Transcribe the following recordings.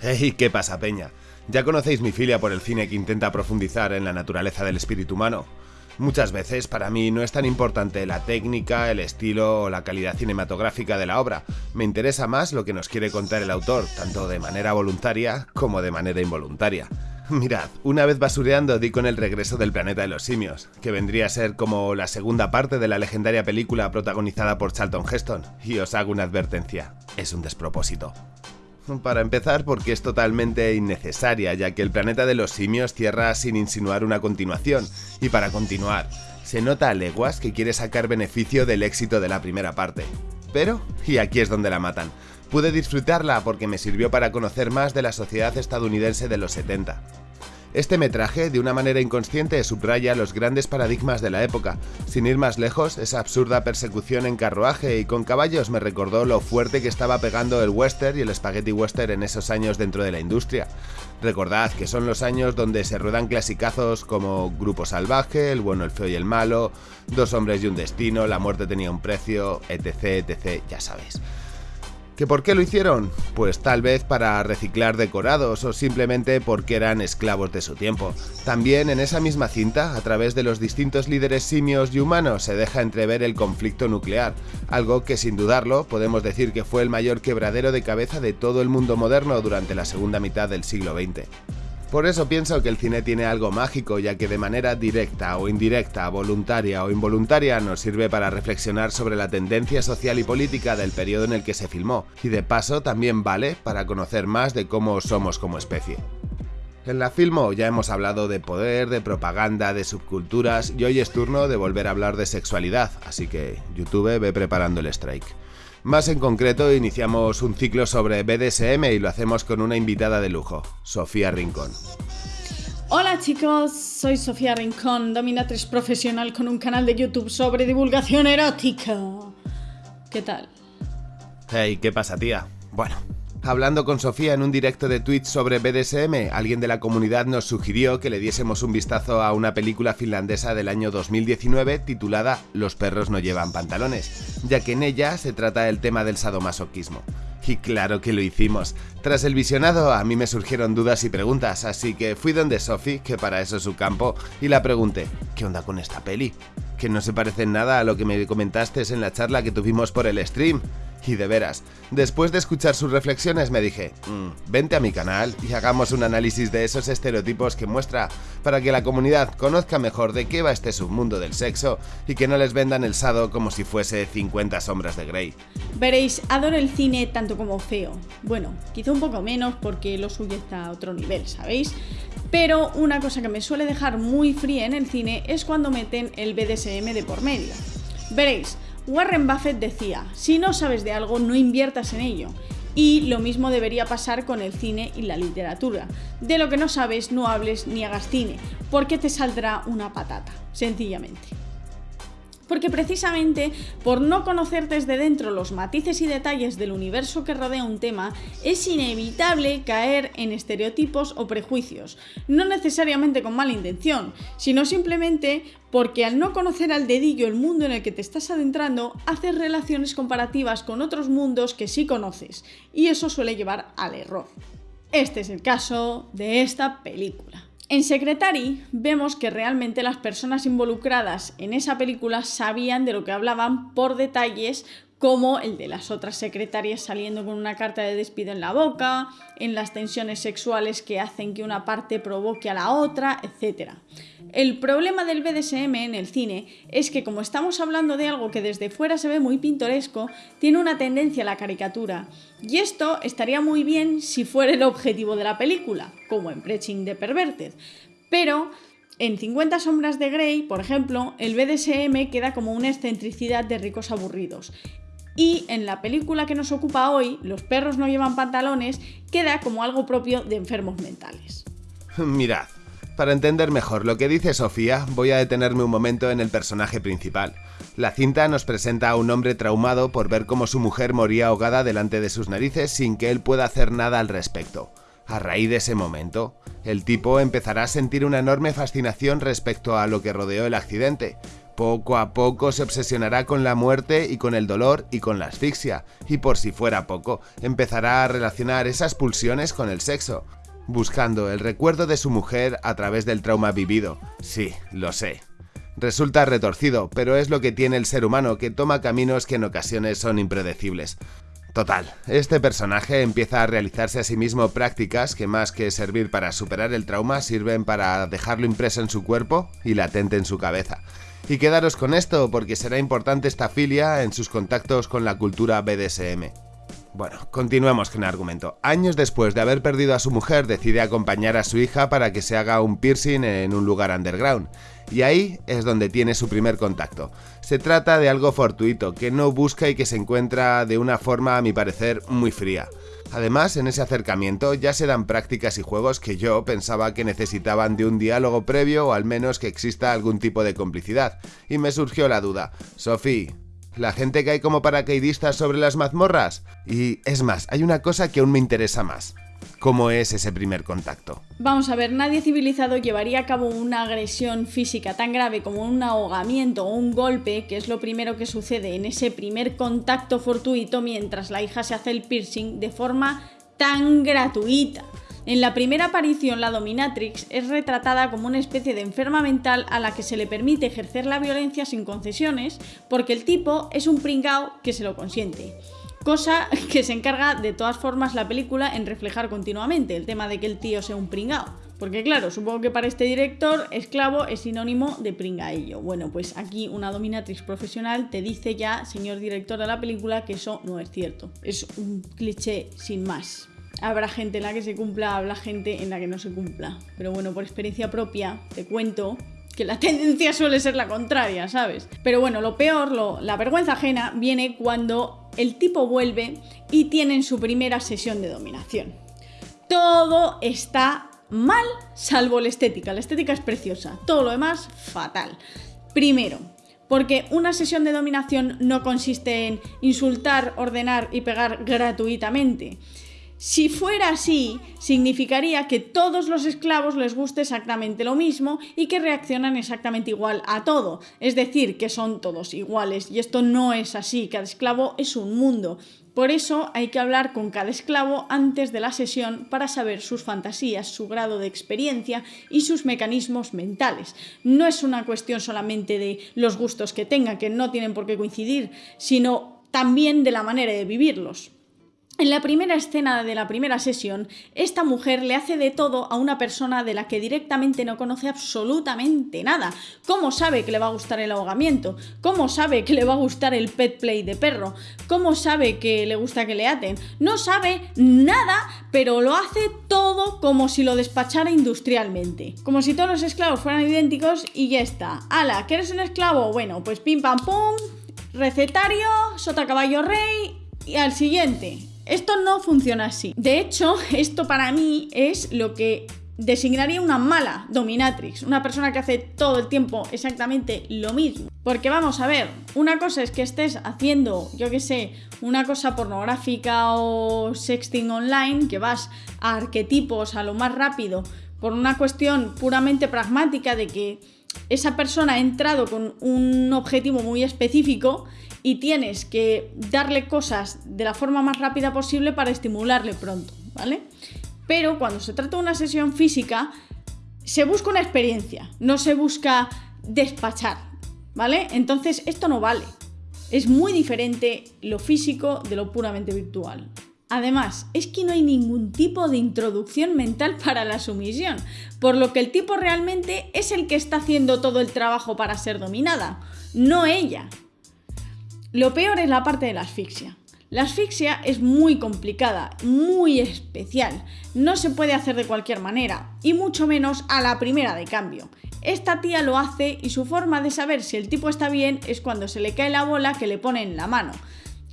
Hey, ¿qué pasa, Peña? Ya conocéis mi filia por el cine que intenta profundizar en la naturaleza del espíritu humano. Muchas veces para mí no es tan importante la técnica, el estilo o la calidad cinematográfica de la obra. Me interesa más lo que nos quiere contar el autor, tanto de manera voluntaria como de manera involuntaria. Mirad, una vez basureando di con el regreso del planeta de los simios, que vendría a ser como la segunda parte de la legendaria película protagonizada por Charlton Heston, y os hago una advertencia, es un despropósito. Para empezar, porque es totalmente innecesaria, ya que el planeta de los simios cierra sin insinuar una continuación, y para continuar, se nota a leguas que quiere sacar beneficio del éxito de la primera parte. Pero, y aquí es donde la matan, pude disfrutarla porque me sirvió para conocer más de la sociedad estadounidense de los 70. Este metraje, de una manera inconsciente, subraya los grandes paradigmas de la época. Sin ir más lejos, esa absurda persecución en carruaje y con caballos me recordó lo fuerte que estaba pegando el western y el spaghetti western en esos años dentro de la industria. Recordad que son los años donde se ruedan clasicazos como Grupo Salvaje, El bueno, el feo y el malo, Dos hombres y un destino, La muerte tenía un precio, etc, etc, ya sabéis. ¿Que por qué lo hicieron? Pues tal vez para reciclar decorados o simplemente porque eran esclavos de su tiempo. También en esa misma cinta, a través de los distintos líderes simios y humanos, se deja entrever el conflicto nuclear, algo que sin dudarlo podemos decir que fue el mayor quebradero de cabeza de todo el mundo moderno durante la segunda mitad del siglo XX. Por eso pienso que el cine tiene algo mágico, ya que de manera directa o indirecta, voluntaria o involuntaria, nos sirve para reflexionar sobre la tendencia social y política del periodo en el que se filmó, y de paso también vale para conocer más de cómo somos como especie. En la Filmo ya hemos hablado de poder, de propaganda, de subculturas, y hoy es turno de volver a hablar de sexualidad, así que YouTube ve preparando el strike. Más en concreto, iniciamos un ciclo sobre BDSM y lo hacemos con una invitada de lujo, Sofía Rincón. Hola chicos, soy Sofía Rincón, dominatriz profesional con un canal de YouTube sobre divulgación erótica. ¿Qué tal? Hey, ¿qué pasa, tía? Bueno, Hablando con Sofía en un directo de Twitch sobre BDSM, alguien de la comunidad nos sugirió que le diésemos un vistazo a una película finlandesa del año 2019 titulada Los perros no llevan pantalones, ya que en ella se trata del tema del sadomasoquismo. Y claro que lo hicimos. Tras el visionado a mí me surgieron dudas y preguntas, así que fui donde Sophie, que para eso es su campo, y la pregunté, ¿qué onda con esta peli? Que no se parece en nada a lo que me comentaste en la charla que tuvimos por el stream. Y de veras, después de escuchar sus reflexiones me dije, mm, vente a mi canal y hagamos un análisis de esos estereotipos que muestra para que la comunidad conozca mejor de qué va este submundo del sexo y que no les vendan el sado como si fuese 50 sombras de Grey. Veréis, adoro el cine tanto como feo. Bueno, quizá un poco menos porque lo suyo está a otro nivel, ¿sabéis? Pero una cosa que me suele dejar muy fría en el cine es cuando meten el BDSM de por medio. Veréis, Warren Buffett decía, si no sabes de algo, no inviertas en ello. Y lo mismo debería pasar con el cine y la literatura. De lo que no sabes, no hables ni hagas cine, porque te saldrá una patata, sencillamente. Porque precisamente por no conocer desde dentro los matices y detalles del universo que rodea un tema, es inevitable caer en estereotipos o prejuicios, no necesariamente con mala intención, sino simplemente porque al no conocer al dedillo el mundo en el que te estás adentrando, haces relaciones comparativas con otros mundos que sí conoces, y eso suele llevar al error. Este es el caso de esta película. En Secretary vemos que realmente las personas involucradas en esa película sabían de lo que hablaban por detalles como el de las otras secretarias saliendo con una carta de despido en la boca, en las tensiones sexuales que hacen que una parte provoque a la otra, etc. El problema del BDSM en el cine es que como estamos hablando de algo que desde fuera se ve muy pintoresco, tiene una tendencia a la caricatura. Y esto estaría muy bien si fuera el objetivo de la película, como en Preaching de Perverted. Pero en 50 sombras de Grey, por ejemplo, el BDSM queda como una excentricidad de ricos aburridos. Y en la película que nos ocupa hoy, Los perros no llevan pantalones, queda como algo propio de enfermos mentales. Mirad, para entender mejor lo que dice Sofía, voy a detenerme un momento en el personaje principal. La cinta nos presenta a un hombre traumado por ver cómo su mujer moría ahogada delante de sus narices sin que él pueda hacer nada al respecto. A raíz de ese momento, el tipo empezará a sentir una enorme fascinación respecto a lo que rodeó el accidente, Poco a poco se obsesionará con la muerte y con el dolor y con la asfixia, y por si fuera poco, empezará a relacionar esas pulsiones con el sexo, buscando el recuerdo de su mujer a través del trauma vivido. Sí, lo sé. Resulta retorcido, pero es lo que tiene el ser humano que toma caminos que en ocasiones son impredecibles. Total, este personaje empieza a realizarse a sí mismo prácticas que más que servir para superar el trauma sirven para dejarlo impreso en su cuerpo y latente en su cabeza. Y quedaros con esto porque será importante esta filia en sus contactos con la cultura BDSM. Bueno, continuemos con el argumento. Años después de haber perdido a su mujer, decide acompañar a su hija para que se haga un piercing en un lugar underground. Y ahí es donde tiene su primer contacto. Se trata de algo fortuito, que no busca y que se encuentra de una forma, a mi parecer, muy fría. Además, en ese acercamiento ya se dan prácticas y juegos que yo pensaba que necesitaban de un diálogo previo o al menos que exista algún tipo de complicidad. Y me surgió la duda, Sophie, ¿la gente cae como paracaidistas sobre las mazmorras? Y es más, hay una cosa que aún me interesa más. ¿Cómo es ese primer contacto? Vamos a ver, nadie civilizado llevaría a cabo una agresión física tan grave como un ahogamiento o un golpe, que es lo primero que sucede en ese primer contacto fortuito mientras la hija se hace el piercing de forma tan gratuita. En la primera aparición, la dominatrix es retratada como una especie de enferma mental a la que se le permite ejercer la violencia sin concesiones, porque el tipo es un pringao que se lo consiente. Cosa que se encarga de todas formas la película en reflejar continuamente, el tema de que el tío sea un pringao. Porque claro, supongo que para este director, esclavo es sinónimo de pringaillo. Bueno, pues aquí una dominatrix profesional te dice ya, señor director de la película, que eso no es cierto. Es un cliché sin más. Habrá gente en la que se cumpla, habrá gente en la que no se cumpla. Pero bueno, por experiencia propia, te cuento que la tendencia suele ser la contraria, ¿sabes? Pero bueno, lo peor, lo, la vergüenza ajena, viene cuando el tipo vuelve y tienen su primera sesión de dominación. Todo está mal, salvo la estética. La estética es preciosa, todo lo demás fatal. Primero, porque una sesión de dominación no consiste en insultar, ordenar y pegar gratuitamente. Si fuera así, significaría que todos los esclavos les guste exactamente lo mismo y que reaccionan exactamente igual a todo. Es decir, que son todos iguales. Y esto no es así. Cada esclavo es un mundo. Por eso hay que hablar con cada esclavo antes de la sesión para saber sus fantasías, su grado de experiencia y sus mecanismos mentales. No es una cuestión solamente de los gustos que tengan, que no tienen por qué coincidir, sino también de la manera de vivirlos. En la primera escena de la primera sesión, esta mujer le hace de todo a una persona de la que directamente no conoce absolutamente nada. ¿Cómo sabe que le va a gustar el ahogamiento? ¿Cómo sabe que le va a gustar el pet play de perro? ¿Cómo sabe que le gusta que le aten? No sabe nada, pero lo hace todo como si lo despachara industrialmente. Como si todos los esclavos fueran idénticos y ya está. ¡Hala! ¿Que eres un esclavo? Bueno, pues pim pam pum, recetario, sota caballo rey y al siguiente. Esto no funciona así. De hecho, esto para mí es lo que designaría una mala dominatrix, una persona que hace todo el tiempo exactamente lo mismo. Porque vamos a ver, una cosa es que estés haciendo, yo qué sé, una cosa pornográfica o sexting online, que vas a arquetipos a lo más rápido, por una cuestión puramente pragmática de que esa persona ha entrado con un objetivo muy específico y tienes que darle cosas de la forma más rápida posible para estimularle pronto, ¿vale? Pero cuando se trata de una sesión física, se busca una experiencia, no se busca despachar, ¿vale? Entonces esto no vale. Es muy diferente lo físico de lo puramente virtual. Además, es que no hay ningún tipo de introducción mental para la sumisión, por lo que el tipo realmente es el que está haciendo todo el trabajo para ser dominada, no ella. Lo peor es la parte de la asfixia. La asfixia es muy complicada, muy especial, no se puede hacer de cualquier manera, y mucho menos a la primera de cambio. Esta tía lo hace y su forma de saber si el tipo está bien es cuando se le cae la bola que le pone en la mano.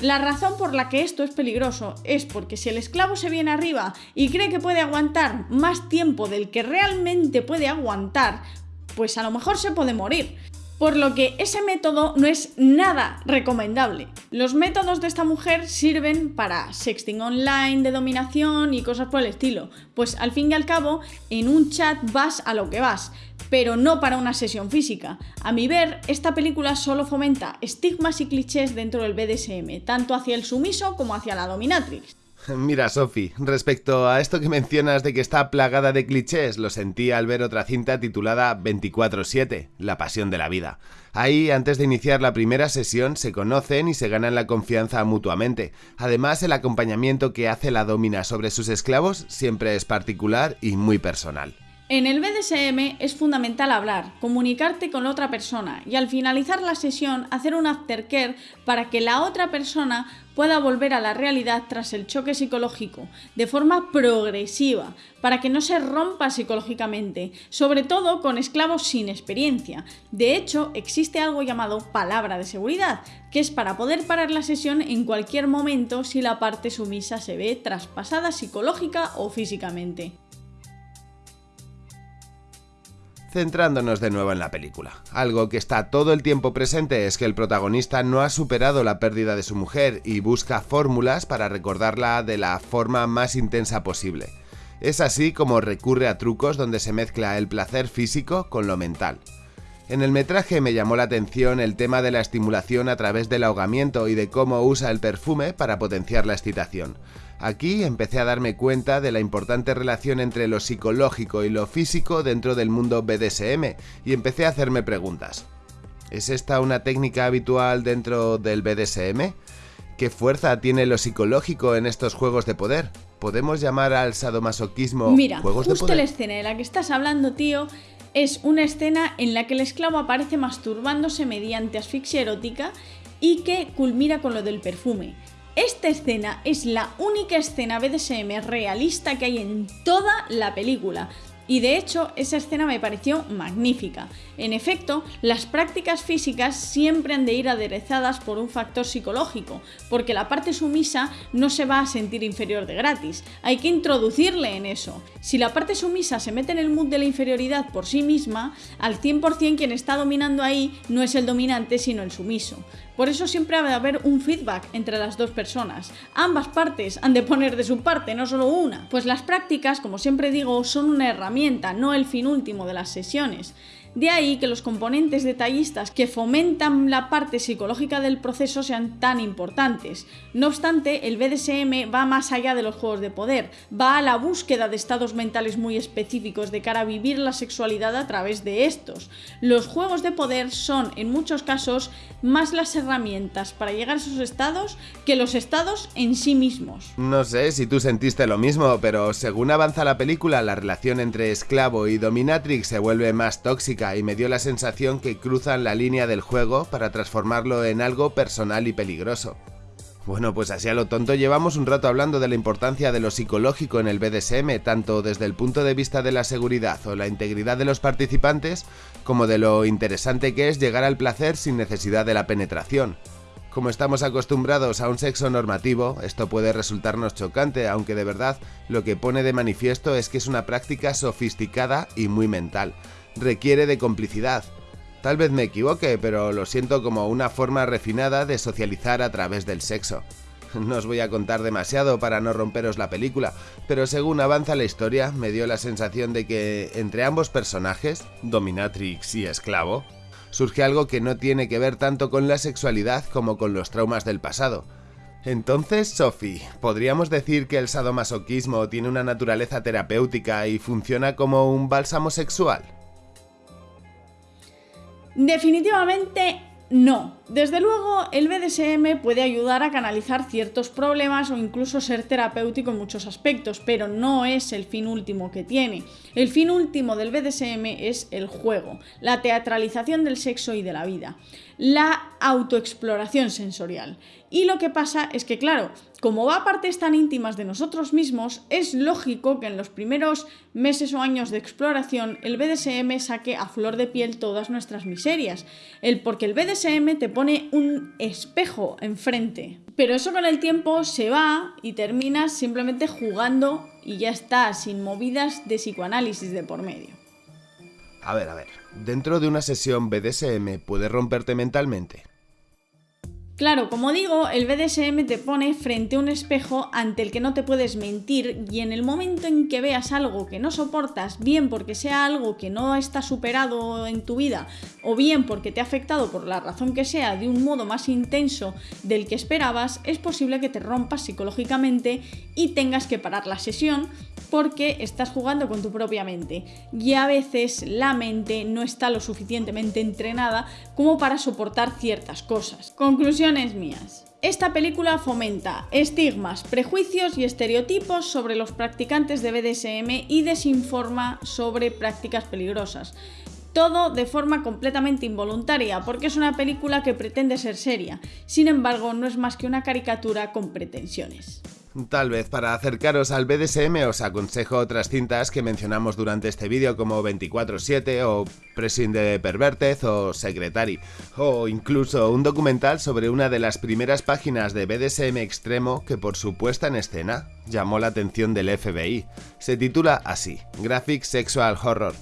La razón por la que esto es peligroso es porque si el esclavo se viene arriba y cree que puede aguantar más tiempo del que realmente puede aguantar, pues a lo mejor se puede morir. Por lo que ese método no es nada recomendable. Los métodos de esta mujer sirven para sexting online, de dominación y cosas por el estilo, pues al fin y al cabo en un chat vas a lo que vas, pero no para una sesión física. A mi ver, esta película solo fomenta estigmas y clichés dentro del BDSM, tanto hacia el sumiso como hacia la dominatrix. Mira, Sofi, respecto a esto que mencionas de que está plagada de clichés, lo sentí al ver otra cinta titulada 24-7, La Pasión de la Vida. Ahí, antes de iniciar la primera sesión, se conocen y se ganan la confianza mutuamente. Además, el acompañamiento que hace la domina sobre sus esclavos siempre es particular y muy personal. En el BDSM es fundamental hablar, comunicarte con la otra persona y al finalizar la sesión hacer un aftercare para que la otra persona pueda volver a la realidad tras el choque psicológico, de forma progresiva, para que no se rompa psicológicamente, sobre todo con esclavos sin experiencia. De hecho, existe algo llamado palabra de seguridad, que es para poder parar la sesión en cualquier momento si la parte sumisa se ve traspasada psicológica o físicamente. Centrándonos de nuevo en la película, algo que está todo el tiempo presente es que el protagonista no ha superado la pérdida de su mujer y busca fórmulas para recordarla de la forma más intensa posible. Es así como recurre a trucos donde se mezcla el placer físico con lo mental. En el metraje me llamó la atención el tema de la estimulación a través del ahogamiento y de cómo usa el perfume para potenciar la excitación. Aquí empecé a darme cuenta de la importante relación entre lo psicológico y lo físico dentro del mundo BDSM y empecé a hacerme preguntas. ¿Es esta una técnica habitual dentro del BDSM? ¿Qué fuerza tiene lo psicológico en estos juegos de poder? ¿Podemos llamar al sadomasoquismo Mira, juegos justo de poder? la escena de la que estás hablando, tío, es una escena en la que el esclavo aparece masturbándose mediante asfixia erótica y que culmina con lo del perfume. Esta escena es la única escena BDSM realista que hay en toda la película. Y de hecho, esa escena me pareció magnífica. En efecto, las prácticas físicas siempre han de ir aderezadas por un factor psicológico, porque la parte sumisa no se va a sentir inferior de gratis. Hay que introducirle en eso. Si la parte sumisa se mete en el mood de la inferioridad por sí misma, al 100% quien está dominando ahí no es el dominante, sino el sumiso. Por eso siempre ha de haber un feedback entre las dos personas. Ambas partes han de poner de su parte, no solo una. Pues las prácticas, como siempre digo, son una herramienta, no el fin último de las sesiones. De ahí que los componentes detallistas que fomentan la parte psicológica del proceso sean tan importantes. No obstante, el BDSM va más allá de los juegos de poder, va a la búsqueda de estados mentales muy específicos de cara a vivir la sexualidad a través de estos. Los juegos de poder son, en muchos casos, más las herramientas para llegar a esos estados que los estados en sí mismos. No sé si tú sentiste lo mismo, pero según avanza la película, la relación entre esclavo y dominatrix se vuelve más tóxica y me dio la sensación que cruzan la línea del juego para transformarlo en algo personal y peligroso. Bueno, pues así a lo tonto llevamos un rato hablando de la importancia de lo psicológico en el BDSM, tanto desde el punto de vista de la seguridad o la integridad de los participantes, como de lo interesante que es llegar al placer sin necesidad de la penetración. Como estamos acostumbrados a un sexo normativo, esto puede resultarnos chocante, aunque de verdad lo que pone de manifiesto es que es una práctica sofisticada y muy mental. Requiere de complicidad. Tal vez me equivoque, pero lo siento como una forma refinada de socializar a través del sexo. No os voy a contar demasiado para no romperos la película, pero según avanza la historia me dio la sensación de que entre ambos personajes, dominatrix y esclavo, surge algo que no tiene que ver tanto con la sexualidad como con los traumas del pasado. Entonces, Sophie, ¿podríamos decir que el sadomasoquismo tiene una naturaleza terapéutica y funciona como un bálsamo sexual? Definitivamente no. Desde luego, el BDSM puede ayudar a canalizar ciertos problemas o incluso ser terapéutico en muchos aspectos, pero no es el fin último que tiene. El fin último del BDSM es el juego, la teatralización del sexo y de la vida, la autoexploración sensorial. Y lo que pasa es que, claro, como va a partes tan íntimas de nosotros mismos, es lógico que en los primeros meses o años de exploración el BDSM saque a flor de piel todas nuestras miserias. El, porque el BDSM te pone un espejo enfrente. Pero eso con el tiempo se va y terminas simplemente jugando y ya está, sin movidas de psicoanálisis de por medio. A ver, a ver, ¿dentro de una sesión BDSM puede romperte mentalmente? Claro, como digo, el BDSM te pone frente a un espejo ante el que no te puedes mentir y en el momento en que veas algo que no soportas, bien porque sea algo que no está superado en tu vida o bien porque te ha afectado por la razón que sea de un modo más intenso del que esperabas, es posible que te rompas psicológicamente y tengas que parar la sesión porque estás jugando con tu propia mente. Y a veces la mente no está lo suficientemente entrenada como para soportar ciertas cosas. Conclusiones mías. Esta película fomenta estigmas, prejuicios y estereotipos sobre los practicantes de BDSM y desinforma sobre prácticas peligrosas. Todo de forma completamente involuntaria, porque es una película que pretende ser seria. Sin embargo, no es más que una caricatura con pretensiones. Tal vez para acercaros al BDSM os aconsejo otras cintas que mencionamos durante este vídeo como 24-7 o Pressing de Perverted o Secretary, o incluso un documental sobre una de las primeras páginas de BDSM extremo que por su puesta en escena llamó la atención del FBI. Se titula así, Graphic Sexual Horror,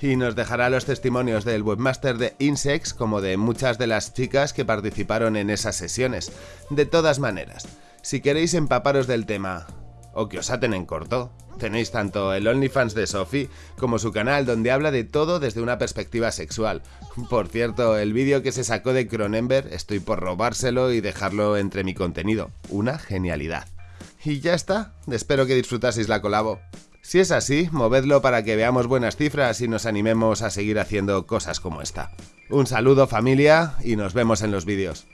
y nos dejará los testimonios del webmaster de Insex como de muchas de las chicas que participaron en esas sesiones. De todas maneras, si queréis empaparos del tema o que os aten en corto, tenéis tanto el OnlyFans de Sophie como su canal donde habla de todo desde una perspectiva sexual. Por cierto, el vídeo que se sacó de Cronenberg estoy por robárselo y dejarlo entre mi contenido. Una genialidad. Y ya está, espero que disfrutaseis la colabo. Si es así, movedlo para que veamos buenas cifras y nos animemos a seguir haciendo cosas como esta. Un saludo familia y nos vemos en los vídeos.